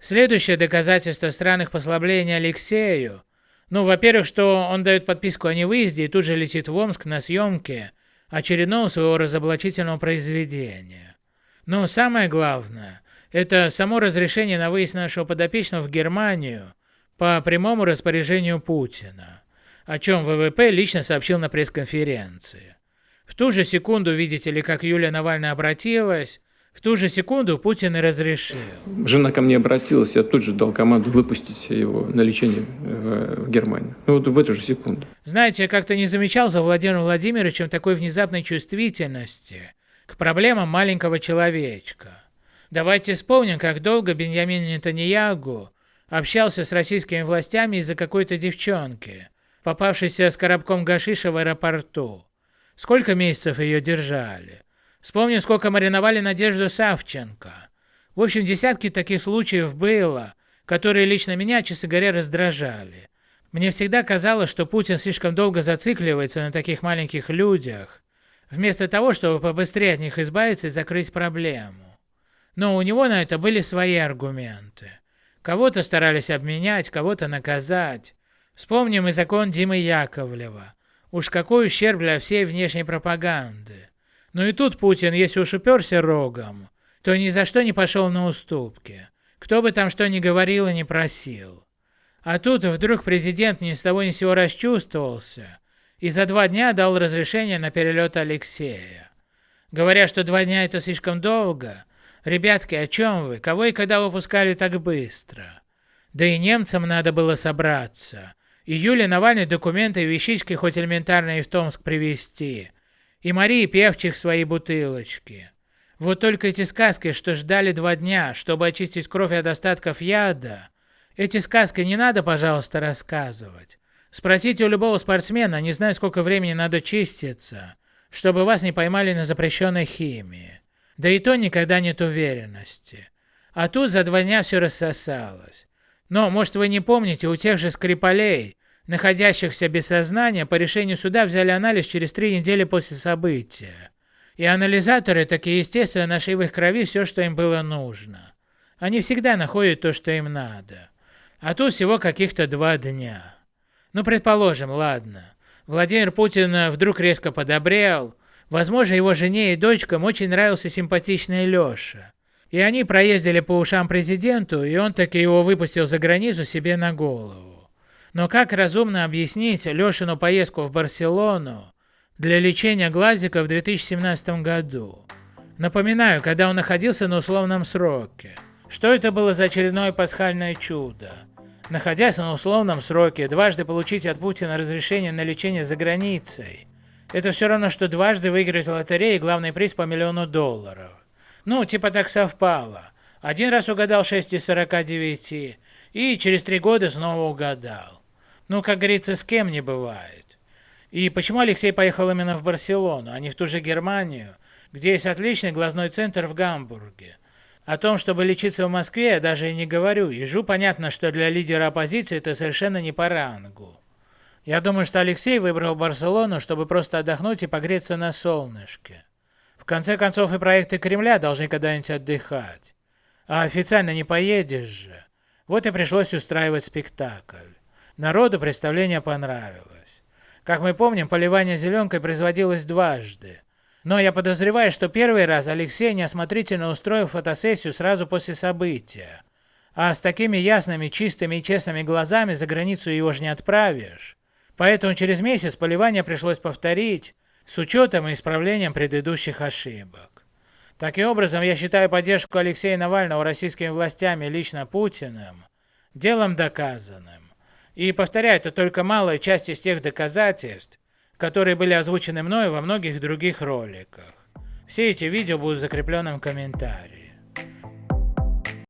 Следующее доказательство странных послаблений Алексею. Ну, во-первых, что он дает подписку о невыезде и тут же летит в Омск на съемки очередного своего разоблачительного произведения. Но самое главное, это само разрешение на выезд нашего подопечного в Германию по прямому распоряжению Путина, о чем ВВП лично сообщил на пресс-конференции. В ту же секунду, видите ли, как Юлия Навальная обратилась, в ту же секунду Путин и разрешил. Жена ко мне обратилась, я тут же дал команду выпустить его на лечение в, в Германию. Ну вот в эту же секунду. Знаете, я как-то не замечал за Владимиром Владимировичем такой внезапной чувствительности к проблемам маленького человечка. Давайте вспомним, как долго Беньямин Нетаньягу общался с российскими властями из-за какой-то девчонки, попавшейся с коробком гашиша в аэропорту. Сколько месяцев ее держали? Вспомню, сколько мариновали Надежду Савченко. В общем, десятки таких случаев было, которые лично меня, честно говоря, раздражали. Мне всегда казалось, что Путин слишком долго зацикливается на таких маленьких людях, вместо того, чтобы побыстрее от них избавиться и закрыть проблему. Но у него на это были свои аргументы. Кого-то старались обменять, кого-то наказать. Вспомним и закон Димы Яковлева. Уж какой ущерб для всей внешней пропаганды. Но и тут Путин, если уж уперся рогом, то ни за что не пошел на уступки. Кто бы там что ни говорил и не просил. А тут вдруг президент ни с того ни с сего расчувствовался и за два дня дал разрешение на перелет Алексея. Говоря, что два дня это слишком долго, ребятки, о чем вы, кого и когда выпускали так быстро? Да и немцам надо было собраться. И Юле Навальный документы и вещички хоть элементарные в Томск привезти и Марии Певчих свои бутылочки. Вот только эти сказки, что ждали два дня, чтобы очистить кровь от остатков яда, эти сказки не надо, пожалуйста, рассказывать. Спросите у любого спортсмена, не знаю, сколько времени надо чиститься, чтобы вас не поймали на запрещенной химии. Да и то никогда нет уверенности. А тут за два дня все рассосалось. Но, может, вы не помните, у тех же Скрипалей находящихся без сознания, по решению суда взяли анализ через три недели после события. И анализаторы таки естественно нашли в их крови все, что им было нужно. Они всегда находят то, что им надо. А тут всего каких-то два дня. Ну, предположим, ладно. Владимир Путин вдруг резко подобрел. Возможно, его жене и дочкам очень нравился симпатичный Леша. И они проездили по ушам президенту, и он таки его выпустил за границу себе на голову. Но как разумно объяснить Лешину поездку в Барселону для лечения глазика в 2017 году? Напоминаю, когда он находился на условном сроке. Что это было за очередное пасхальное чудо? Находясь на условном сроке, дважды получить от Путина разрешение на лечение за границей. Это все равно, что дважды выиграть в лотерее главный приз по миллиону долларов. Ну, типа так совпало. Один раз угадал 6 из 49, и через три года снова угадал. Ну, как говорится, с кем не бывает. И почему Алексей поехал именно в Барселону, а не в ту же Германию, где есть отличный глазной центр в Гамбурге? О том, чтобы лечиться в Москве, я даже и не говорю. Ежу понятно, что для лидера оппозиции это совершенно не по рангу. Я думаю, что Алексей выбрал Барселону, чтобы просто отдохнуть и погреться на солнышке. В конце концов, и проекты Кремля должны когда-нибудь отдыхать. А официально не поедешь же. Вот и пришлось устраивать спектакль. Народу представление понравилось. Как мы помним, поливание зеленкой производилось дважды. Но я подозреваю, что первый раз Алексей неосмотрительно устроил фотосессию сразу после события. А с такими ясными, чистыми и честными глазами за границу его же не отправишь. Поэтому через месяц поливание пришлось повторить, с учетом и исправлением предыдущих ошибок. Таким образом, я считаю поддержку Алексея Навального российскими властями лично Путиным делом доказанным. И повторяю, это только малая часть из тех доказательств, которые были озвучены мной во многих других роликах. Все эти видео будут в закрепленном комментарии.